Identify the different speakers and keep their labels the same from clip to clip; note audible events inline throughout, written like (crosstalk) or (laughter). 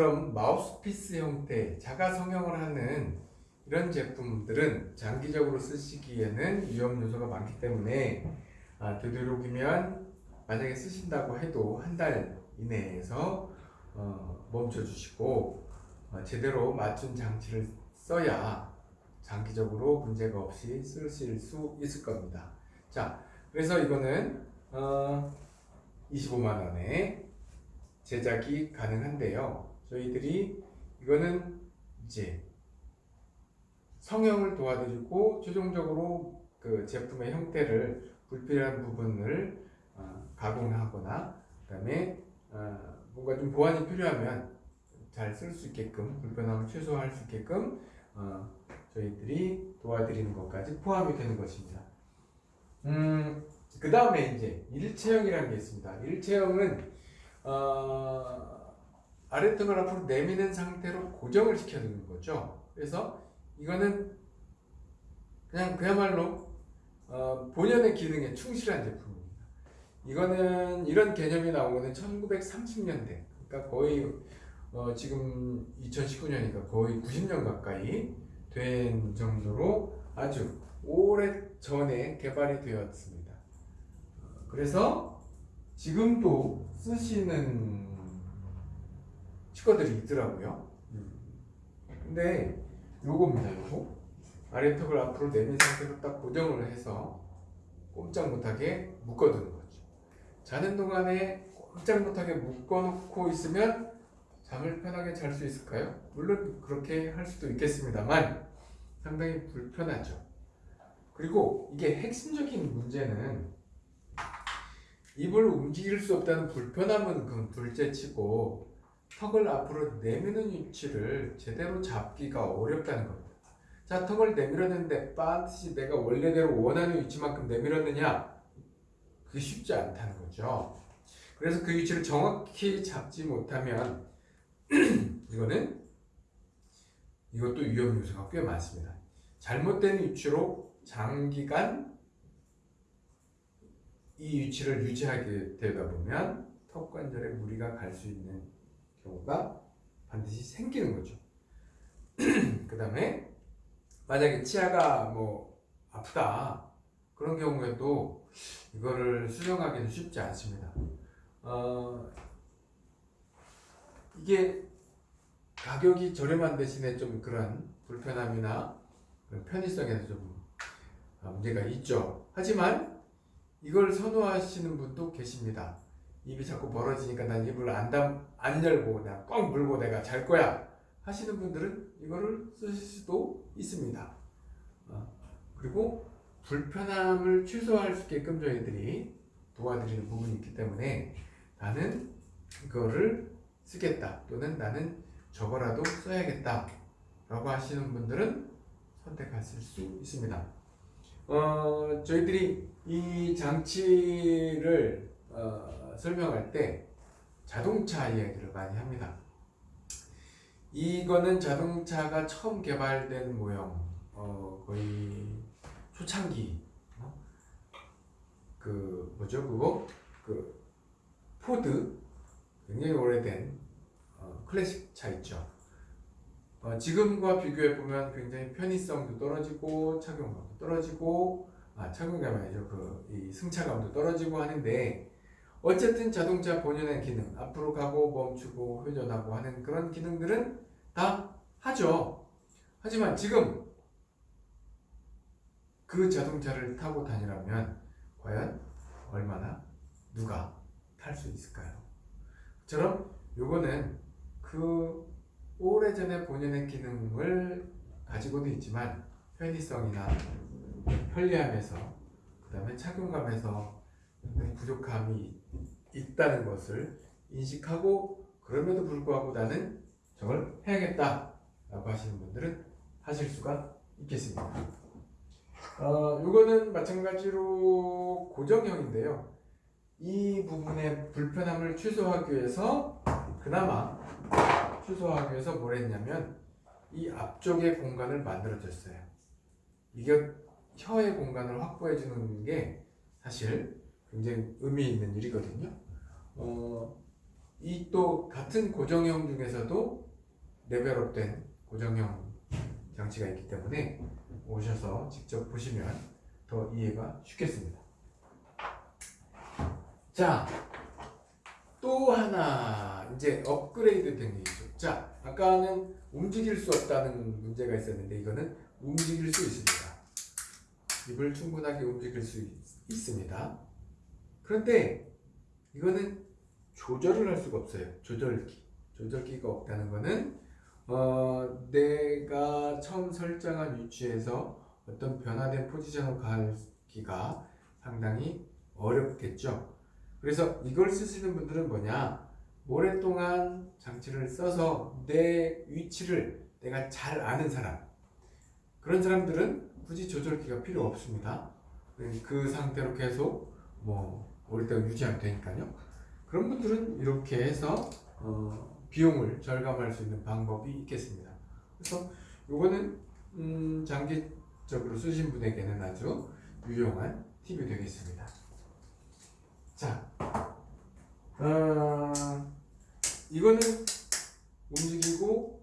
Speaker 1: 이처럼 마우스피스 형태, 자가 성형을 하는 이런 제품들은 장기적으로 쓰시기에는 위험 요소가 많기 때문에 아, 되도록이면 만약에 쓰신다고 해도 한 달 이내에서 어, 멈춰 주시고 어, 제대로 맞춘 장치를 써야 장기적으로 문제가 없이 쓰실 수 있을 겁니다. 자, 그래서 이거는 어, 25만 원에 제작이 가능한데요. 저희들이 이거는 이제 성형을 도와드리고 최종적으로 그 제품의 형태를 불필요한 부분을 어, 가공하거나 그 다음에 어, 뭔가 좀 보완이 필요하면 잘 쓸 수 있게끔 불편함을 최소화할 수 있게끔 어, 저희들이 도와드리는 것까지 포함이 되는 것입니다. 음, 그 다음에 이제 일체형이라는 게 있습니다. 일체형은 어, 아래턱을 앞으로 내미는 상태로 고정을 시켜주는 거죠. 그래서 이거는 그냥 그야말로 어, 본연의 기능에 충실한 제품입니다. 이거는 이런 개념이 나온 거는 1930년대, 그러니까 거의 어, 지금 2019년이니까 거의 90년 가까이 된 정도로 아주 오래 전에 개발이 되었습니다. 어, 그래서 지금도 쓰시는 치과들이 있더라고요. 근데 요겁니다, 요거. 아래턱을 앞으로 내민 상태로 딱 고정을 해서 꼼짝 못하게 묶어두는 거죠. 자는 동안에 꼼짝 못하게 묶어놓고 있으면 잠을 편하게 잘 수 있을까요? 물론 그렇게 할 수도 있겠습니다만 상당히 불편하죠. 그리고 이게 핵심적인 문제는 입을 움직일 수 없다는 불편함은 그 둘째치고 턱을 앞으로 내미는 위치를 제대로 잡기가 어렵다는 겁니다. 자, 턱을 내밀었는데 반드시 내가 원래대로 원하는 위치만큼 내밀었느냐? 그게 쉽지 않다는 거죠. 그래서 그 위치를 정확히 잡지 못하면 (clears throat) 이거는 이것도 위험 요소가 꽤 많습니다. 잘못된 위치로 장기간 이 위치를 유지하게 되다 보면 턱 관절에 무리가 갈 수 있는 경우가 반드시 생기는 거죠. (clears throat) 그 다음에 만약에 치아가 뭐 아프다 그런 경우에도 이거를 수정하기는 쉽지 않습니다. 어, 이게 가격이 저렴한 대신에 좀 그런 불편함이나 편의성에서 좀 문제가 있죠. 하지만 이걸 선호하시는 분도 계십니다. 입이 자꾸 벌어지니까 난 입을 안, 담, 안 열고 그냥 꽉 물고 내가 잘 거야 하시는 분들은 이거를 쓰실 수도 있습니다. 어, 그리고 불편함을 최소화할 수 있게끔 저희들이 도와드리는 부분이 있기 때문에 나는 이거를 쓰겠다 또는 나는 저거라도 써야겠다 라고 하시는 분들은 선택하실 수 있습니다. 어, 저희들이 이 장치를 어, 설명할 때 자동차 이야기를 많이 합니다. 이거는 자동차가 처음 개발된 모형, 어, 거의 초창기, 어? 그 뭐죠 그거 그 포드 굉장히 오래된 어, 클래식 차 있죠. 어, 지금과 비교해 보면 굉장히 편의성도 떨어지고 착용감도 떨어지고 아 착용감이 아니죠 그 이 승차감도 떨어지고 하는데 어쨌든 자동차 본연의 기능 앞으로 가고 멈추고 회전하고 하는 그런 기능들은 다 하죠. 하지만 지금 그 자동차를 타고 다니라면 과연 얼마나 누가 탈 수 있을까요? 처럼 요거는 그 오래전에 본연의 기능을 가지고도 있지만 편의성이나 편리함에서 그 다음에 착용감에서 부족함이 있다는 것을 인식하고 그럼에도 불구하고 나는 저걸 해야겠다 라고 하시는 분들은 하실 수가 있겠습니다. 어, 이거는 마찬가지로 고정형인데요. 이 부분의 불편함을 최소화하기 위해서 그나마 최소화하기 위해서 뭘 했냐면 이 앞쪽의 공간을 만들어 줬어요. 이게 혀의 공간을 확보해 주는 게 사실 굉장히 의미 있는 일이거든요 어, 이 또 같은 고정형 중에서도 레벨업된 고정형 장치가 있기 때문에 오셔서 직접 보시면 더 이해가 쉽겠습니다. 자, 또 하나 이제 업그레이드 된게 있죠. 자, 아까는 움직일 수 없다는 문제가 있었는데 이거는 움직일 수 있습니다. 입을 충분하게 움직일 수 있, 있습니다. 그런데 이거는 조절을 할 수가 없어요. 조절기. 조절기가 없다는 거는 어, 내가 처음 설정한 위치에서 어떤 변화된 포지션으로 가기가 상당히 어렵겠죠. 그래서 이걸 쓰시는 분들은 뭐냐? 오랫동안 장치를 써서 내 위치를 내가 잘 아는 사람. 그런 사람들은 굳이 조절기가 필요 없습니다. 그 상태로 계속 뭐 오랫동안 유지하면 되니까요. 그런 분들은 이렇게 해서 어, 비용을 절감할 수 있는 방법이 있겠습니다. 그래서 이거는 음, 장기적으로 쓰신 분에게는 아주 유용한 팁이 되겠습니다. 자, 어, 이거는 움직이고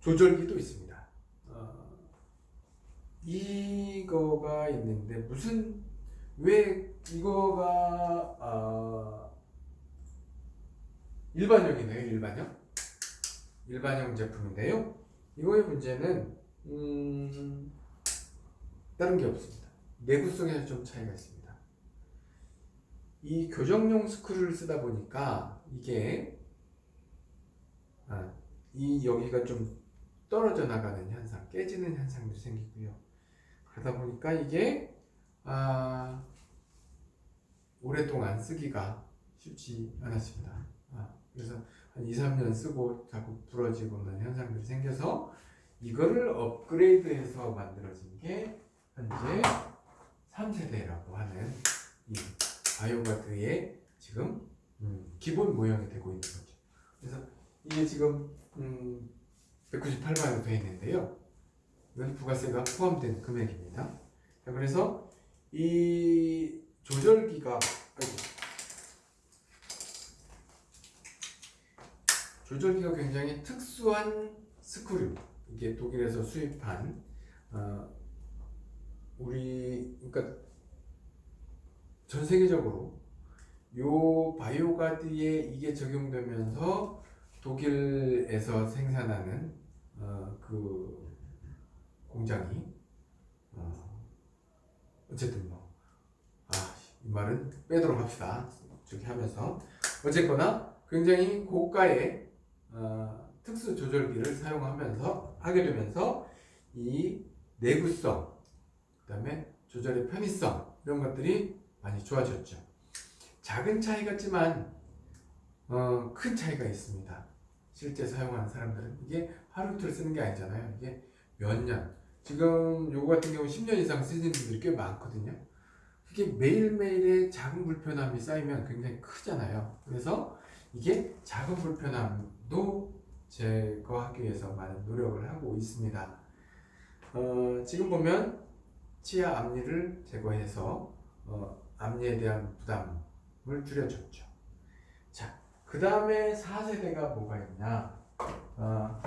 Speaker 1: 조절기도 있습니다. 어, 이거가 있는데 무슨 왜 이거가 어, 일반형이네요. 일반형. 일반형 제품인데요. 이거의 문제는 음, 다른 게 없습니다. 내구성에서 좀 차이가 있습니다. 이 교정용 스크류를 쓰다 보니까 이게 아, 이 여기가 좀 떨어져 나가는 현상, 깨지는 현상도 생기고요. 그러다 보니까 이게 아, 오랫동안 쓰기가 쉽지 않았습니다. 아, 그래서 한 2, 3년 쓰고 자꾸 부러지고는 현상들이 생겨서 이거를 업그레이드해서 만들어진 게 현재 3세대라고 하는 이 바이오가드의 지금 음, 기본 모형이 되고 있는 거죠. 그래서 이게 지금 음, 198만 원 되어 있는데요. 이건 부가세가 포함된 금액입니다. 자, 그래서 이 조절기가 조절기가 굉장히 특수한 스크류. 이게 독일에서 수입한 어, 우리 그러니까 전 세계적으로 요 바이오가드에 이게 적용되면서 독일에서 생산하는 어, 그 공장이 어, 어쨌든 뭐 말은 빼도록 합시다. 저기 하면서 어쨌거나 굉장히 고가의 어, 특수 조절기를 사용하면서 하게 되면서 이 내구성, 그 다음에 조절의 편의성 이런 것들이 많이 좋아졌죠. 작은 차이 같지만 어, 큰 차이가 있습니다. 실제 사용하는 사람들은 이게 하루 이틀 쓰는 게 아니잖아요. 이게 몇 년. 지금 요거 같은 경우 10년 이상 쓰는 분들이 꽤 많거든요. 그게 매일매일의 작은 불편함이 쌓이면 굉장히 크잖아요. 그래서 이게 작은 불편함도 제거하기 위해서 많은 노력을 하고 있습니다. 어, 지금 보면 치아 앞니를 제거해서 어, 앞니에 대한 부담을 줄여줬죠. 자, 그 다음에 4세대가 뭐가 있냐? 어,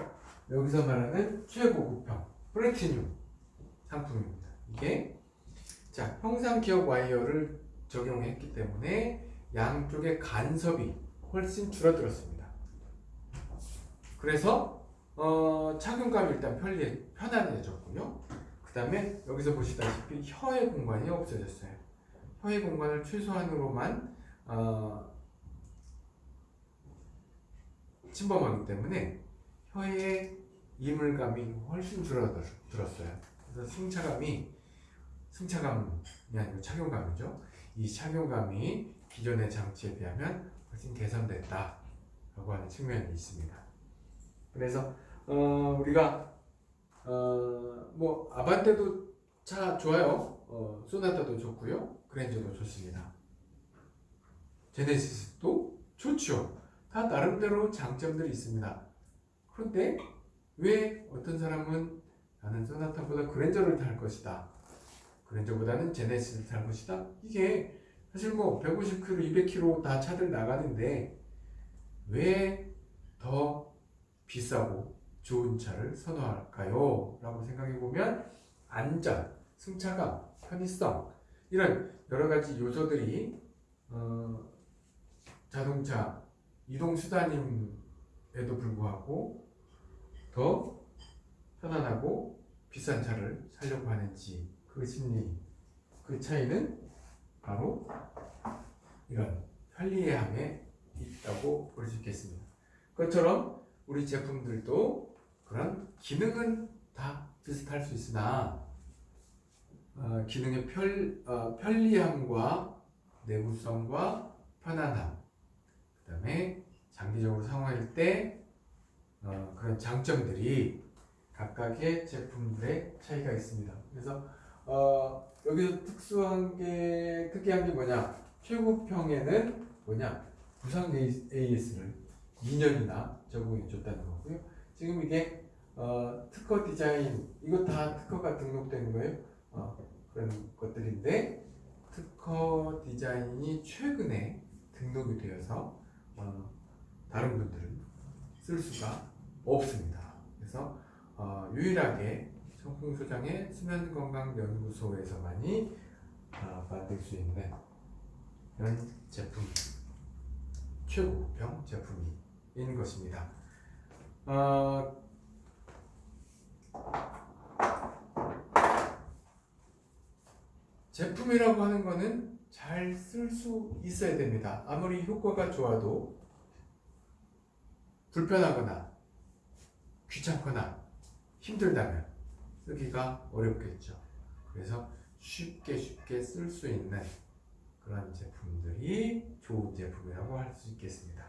Speaker 1: 여기서 말하는 최고급형 플래티늄 상품입니다. 이게 자 형상 기억 와이어를 적용했기 때문에 양쪽의 간섭이 훨씬 줄어들었습니다. 그래서 어, 착용감이 일단 편리, 편안해졌고요. 그 다음에 여기서 보시다시피 혀의 공간이 없어졌어요. 혀의 공간을 최소한으로만 어, 침범하기 때문에 혀의 이물감이 훨씬 줄어들었어요. 그래서 승차감이 승차감이 아니고 착용감이죠. 이 착용감이 기존의 장치에 비하면 훨씬 개선됐다 라고 하는 측면이 있습니다. 그래서 어, 우리가 어, 뭐 아반떼도 차 좋아요. 어, 소나타도 좋고요. 그랜저도 좋습니다. 제네시스도 좋죠. 다 나름대로 장점들이 있습니다. 그런데 왜 어떤 사람은 나는 소나타보다 그랜저를 탈 것이다. 그랜저보다는 제네시스를 탈 것이다. 이게 사실 뭐 150km, 200km 다 차들 나가는데 왜 더 비싸고 좋은 차를 선호할까요? 라고 생각해 보면 안전, 승차감, 편의성 이런 여러 가지 요소들이 어, 자동차 이동 수단임에도 불구하고 더 편안하고 비싼 차를 사려고 하는지 그 심리 그 차이는 바로 이런 편리함에 있다고 볼 수 있겠습니다. 그것처럼 우리 제품들도 그런 기능은 다 비슷할 수 있으나 어, 기능의 편, 어, 편리함과 내구성과 편안함 그 다음에 장기적으로 사용할 때 어, 그런 장점들이 각각의 제품들의 차이가 있습니다. 그래서 어, 여기서 특수한 게 특이한 게 뭐냐 최고평에는 뭐냐 부상 AS를 2년이나 적용해 줬다는 거고요. 지금 이게 어, 특허 디자인 이거 다 특허가 등록된 거예요. 어, 그런 것들인데 특허 디자인이 최근에 등록이 되어서 어, 다른 분들은 쓸 수가 없습니다. 그래서 어, 유일하게 청풍소장의 수면건강연구소에서만이 어, 만들 수 있는 이런 제품 최고평 제품인 것입니다. 어, 제품이라고 하는 거는 잘 쓸 수 있어야 됩니다. 아무리 효과가 좋아도 불편하거나 귀찮거나 힘들다면 쓰기가 어렵겠죠. 그래서 쉽게 쉽게 쓸 수 있는 그런 제품들이 좋은 제품이라고 할 수 있겠습니다.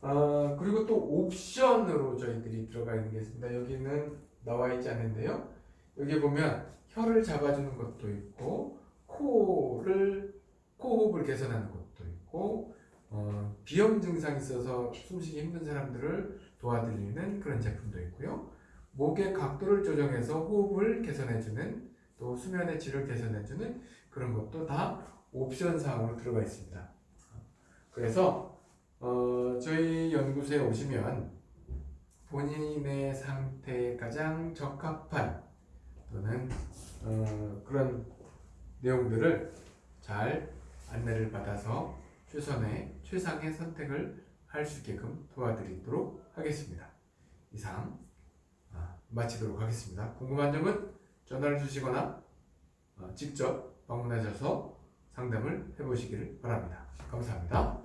Speaker 1: 어, 그리고 또 옵션으로 저희들이 들어가 있는 게 있습니다. 여기는 나와 있지 않은데요. 여기 보면 혀를 잡아주는 것도 있고 코를 코호흡을 개선하는 것도 있고 어, 비염 증상이 있어서 숨쉬기 힘든 사람들을 도와드리는 그런 제품도 있고요. 목의 각도를 조정해서 호흡을 개선해주는 또 수면의 질을 개선해주는 그런 것도 다 옵션 사항으로 들어가 있습니다. 그래서 어, 저희 연구소에 오시면 본인의 상태에 가장 적합한 또는 어, 그런 내용들을 잘 안내를 받아서 최선의 최상의 선택을 할 수 있게끔 도와드리도록 하겠습니다. 이상 아, 마치도록 하겠습니다. 궁금한 점은 전화를 주시거나 어, 직접 방문하셔서 상담을 해보시기를 바랍니다. 감사합니다.